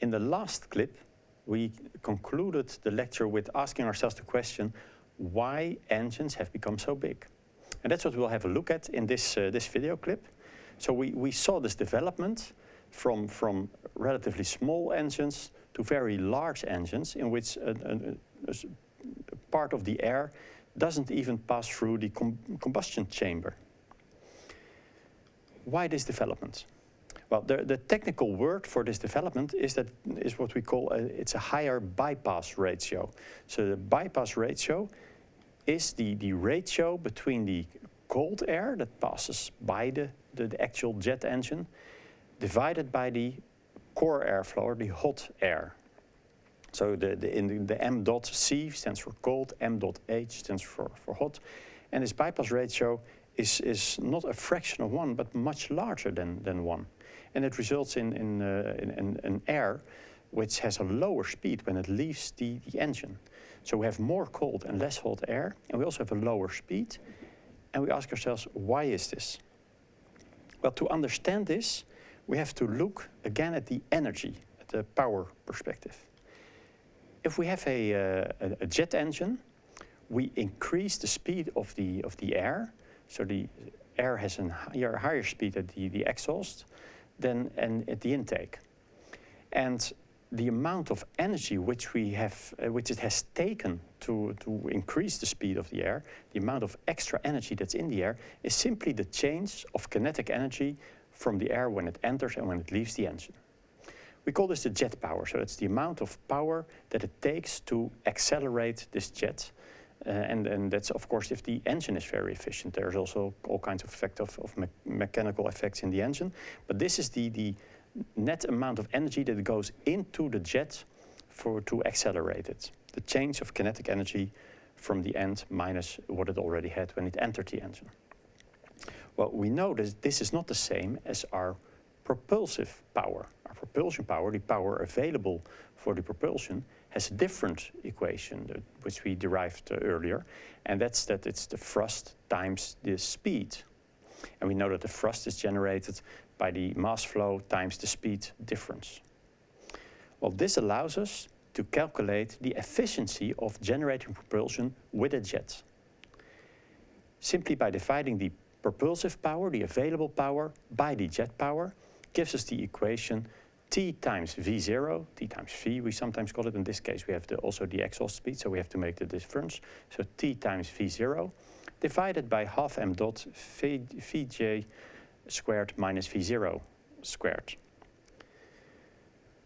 in the last clip, we concluded the lecture with asking ourselves the question, why engines have become so big? And that's what we'll have a look at in this, uh, this video clip. So we, we saw this development from, from relatively small engines to very large engines in which a, a, a part of the air doesn't even pass through the com combustion chamber. Why this development? Well, the, the, technical word for this development is that is what we call a, it's a higher bypass ratio. So the bypass ratio is the, the ratio between the cold air that passes by the, the, the actual jet engine divided by the core airflow, or the hot air. So the, the, in the, the M dot C stands for cold, M dot H stands for, for hot. And this bypass ratio is, is not a fraction of one, but much larger than, than one. And it results in, in, uh, in, in, air which has a lower speed when it leaves the, the engine. So we have more cold and less hot air, and we also have a lower speed. And we ask ourselves, why is this? Well, to understand this, we have to look again at the energy, at the power perspective. If we have a, uh, a jet engine, we increase the speed of the, of the air. So the air has a higher, higher speed at the, the exhaust than and at the intake. And the amount of energy which we have, uh, which it has taken to, to increase the speed of the air, the amount of extra energy that's in the air, is simply the change of kinetic energy from the air when it enters and when it leaves the engine. We call this the jet power, so it's the amount of power that it takes to accelerate this jet. Uh, and, and that's of course if the engine is very efficient. There's also all kinds of effect of, of me mechanical effects in the engine. But this is the, the net amount of energy that goes into the jet for to accelerate it. The change of kinetic energy from the end minus what it already had when it entered the engine. Well, we know that this is not the same as our propulsive power. Our propulsion power, the power available for the propulsion, has a different equation which we derived uh, earlier, and that's that it's the thrust times the speed. And we know that the thrust is generated by the mass flow times the speed difference. Well, this allows us to calculate the efficiency of generating propulsion with a jet. Simply by dividing the propulsive power, the available power, by the jet power, gives us the equation T times V0, T times V we sometimes call it, in this case we have the, also the exhaust speed, so we have to make the difference. So T times V0 divided by half m dot v, Vj squared minus V0 squared.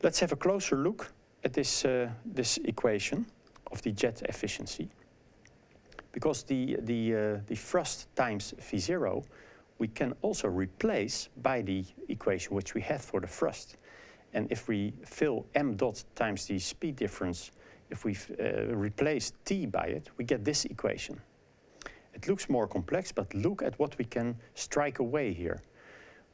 Let's have a closer look at this, uh, this equation of the jet efficiency. Because the, the, uh, the thrust times V0 we can also replace by the equation which we have for the thrust. And if we fill m dot times the speed difference, if we uh, replace t by it, we get this equation. It looks more complex, but look at what we can strike away here.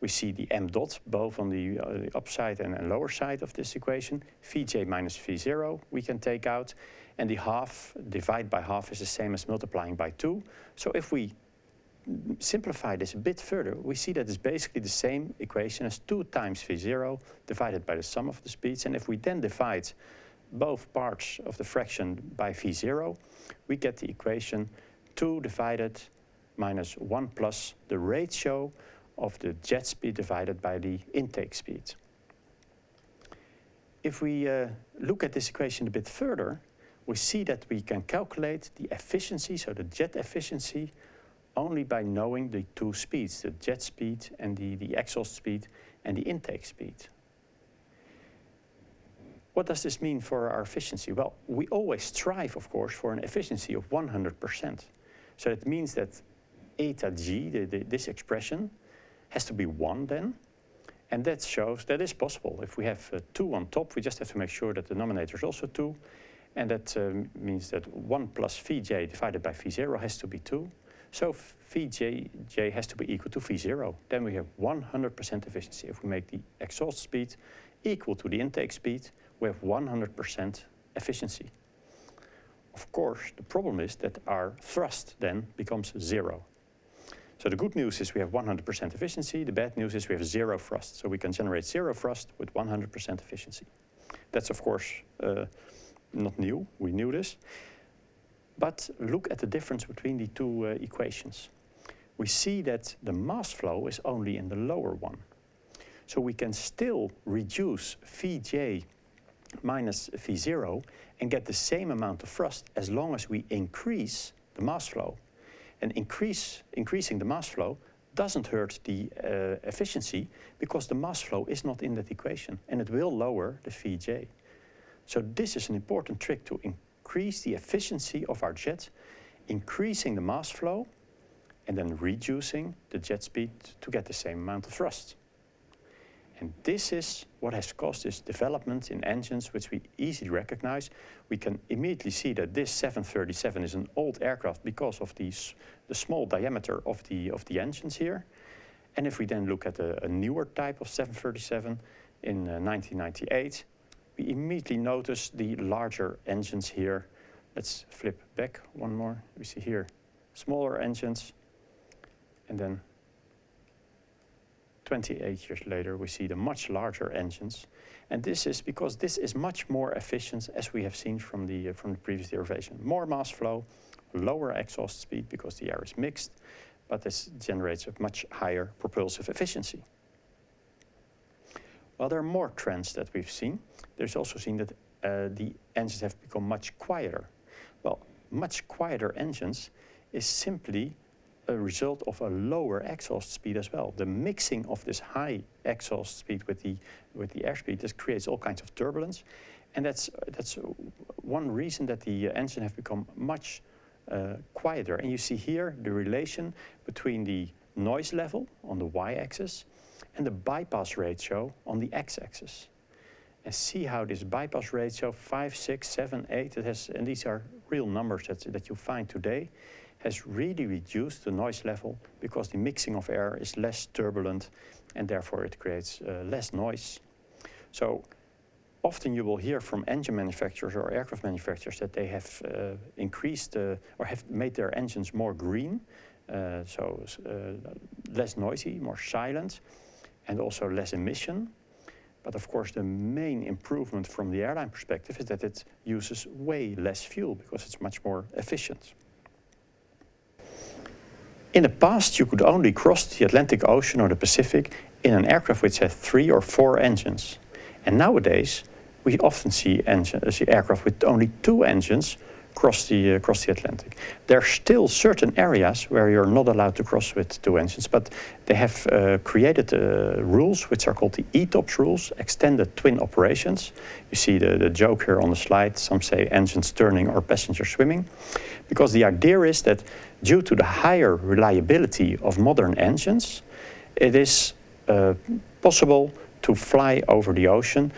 We see the m dot both on the, uh, the upside and, and, lower side of this equation. Vj minus V0 we can take out. And the half, divide by half is the same as multiplying by 2. So if we simplify this a bit further, we see that it's basically the same equation as 2 times V0 divided by the sum of the speeds. And if we then divide both parts of the fraction by V0, we get the equation 2 divided minus 1 plus the ratio of the jet speed divided by the intake speed. If we uh, look at this equation a bit further, we see that we can calculate the efficiency, so the jet efficiency, only by knowing the two speeds, the jet speed and the, the exhaust speed and the intake speed. What does this mean for our efficiency? Well, we always strive, of course, for an efficiency of 100%. So it means that eta g, the, the, this expression, has to be 1 then. And that shows that is possible. If we have uh, 2 on top, we just have to make sure that the denominator is also 2. And that um, means that 1 plus Vj divided by V0 has to be 2. So Vj has to be equal to V0. Then we have 100% efficiency. If we make the exhaust speed equal to the intake speed, we have 100% efficiency. Of course, the problem is that our thrust then becomes zero. So the good news is we have 100% efficiency. The bad news is we have zero thrust. So we can generate zero thrust with 100% efficiency. That's of course uh, not new, we knew this. But look at the difference between the two uh, equations. We see that the mass flow is only in the lower one. So we can still reduce Vj minus V0 and get the same amount of thrust as long as we increase the mass flow. And increase, increasing the mass flow doesn't hurt the uh, efficiency because the mass flow is not in that equation and it will lower the Vj. So this is an important trick to increase the efficiency of our jets, increasing the mass flow and then reducing the jet speed to get the same amount of thrust. And this is what has caused this development in engines, which we easily recognize. We can immediately see that this 737 is an old aircraft because of these, the small diameter of the, of the engines here. And if we then look at a, a newer type of 737 in uh, 1998, we immediately notice the larger engines here. Let's flip back one more. We see here smaller engines and then 28 years later, we see the much larger engines. And this is because this is much more efficient, as we have seen from the, uh, from the previous derivation. More mass flow, lower exhaust speed because the air is mixed, but this generates a much higher propulsive efficiency. Well, there are more trends that we've seen. There's also seen that uh, the engines have become much quieter. Well, much quieter engines is simply a result of a lower exhaust speed as well. The mixing of this high exhaust speed with the, with the airspeed, this creates all kinds of turbulence. And that's, that's one reason that the engine have become much uh, quieter. And you see here the relation between the noise level on the y-axis and the bypass ratio on the x-axis. And see how this bypass ratio, 5, 6, 7, 8, it has, and these are real numbers that, that you find today, has really reduced the noise level because the mixing of air is less turbulent and therefore it creates uh, less noise. So often you will hear from engine manufacturers or aircraft manufacturers that they have uh, increased uh, or have made their engines more green, uh, so uh, less noisy, more silent, and also less emission. But of course, the main improvement from the airline perspective is that it uses way less fuel because it's much more efficient. In the past, you could only cross the Atlantic Ocean or the Pacific in an aircraft which had three or four engines. And nowadays, we often see, engine, see aircraft with only two engines cross the, uh, cross the Atlantic. There are still certain areas where you're not allowed to cross with two engines, but they have uh, created uh, rules which are called the ETOPS rules, extended twin operations. You see the, the joke here on the slide, some say engines turning or passengers swimming, because the idea is that due to the higher reliability of modern engines, it is uh, possible to fly over the ocean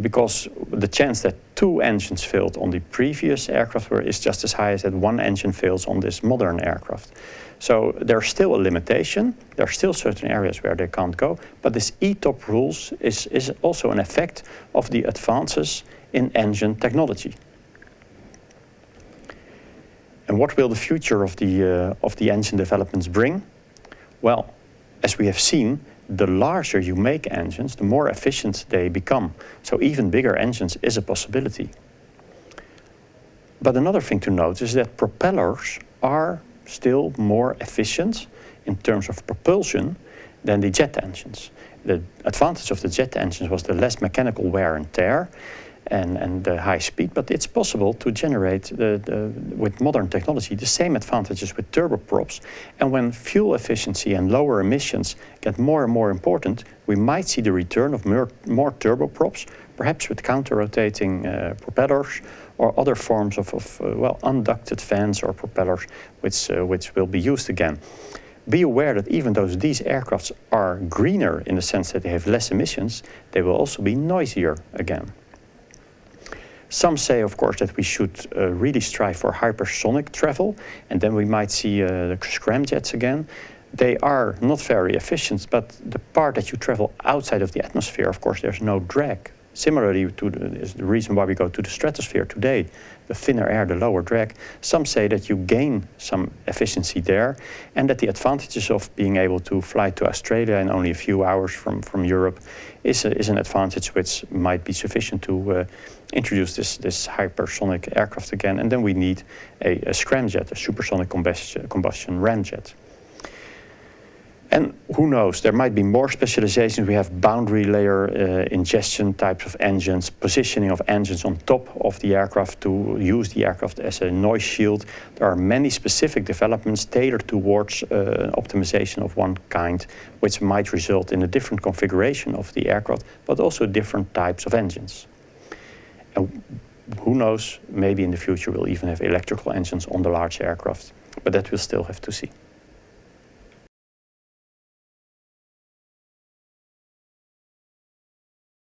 because the chance that two engines failed on the previous aircraft were, is just as high as that one engine fails on this modern aircraft. So there's still a limitation. There are still certain areas where they can't go. But this ETOP rules is, is also an effect of the advances in engine technology. And what will the future of the, uh, of the engine developments bring? Well, as we have seen, the larger you make engines, the more efficient they become. So even bigger engines is a possibility. But another thing to note is that propellers are still more efficient in terms of propulsion than the jet engines. The advantage of the jet engines was the less mechanical wear and tear, and, and the high speed, but it's possible to generate, the, the, with modern technology, the same advantages with turboprops. And when fuel efficiency and lower emissions get more and more important, we might see the return of more, more turboprops, perhaps with counter-rotating uh, propellers or other forms of, of uh, well, unducted fans or propellers, which, uh, which will be used again be aware that even though these aircrafts are greener in the sense that they have less emissions, they will also be noisier again. Some say, of course, that we should uh, really strive for hypersonic travel, and then we might see uh, the scramjets again. They are not very efficient, but the part that you travel outside of the atmosphere, of course, there's no drag. Similarly to the, is the reason why we go to the stratosphere today, the thinner air, the lower drag, some say that you gain some efficiency there and that the advantages of being able to fly to Australia in only a few hours from, from Europe is, a, is an advantage which might be sufficient to uh, introduce this, this hypersonic aircraft again. And then we need a, a scramjet, a supersonic combustion, combustion ramjet. And who knows, there might be more specializations. We have boundary layer uh, ingestion types of engines, positioning of engines on top of the aircraft to use the aircraft as a noise shield. There are many specific developments tailored towards uh, optimization of one kind, which might result in a different configuration of the aircraft, but also different types of engines. Who knows, maybe in the future we'll even have electrical engines on the large aircraft, but that we'll still have to see.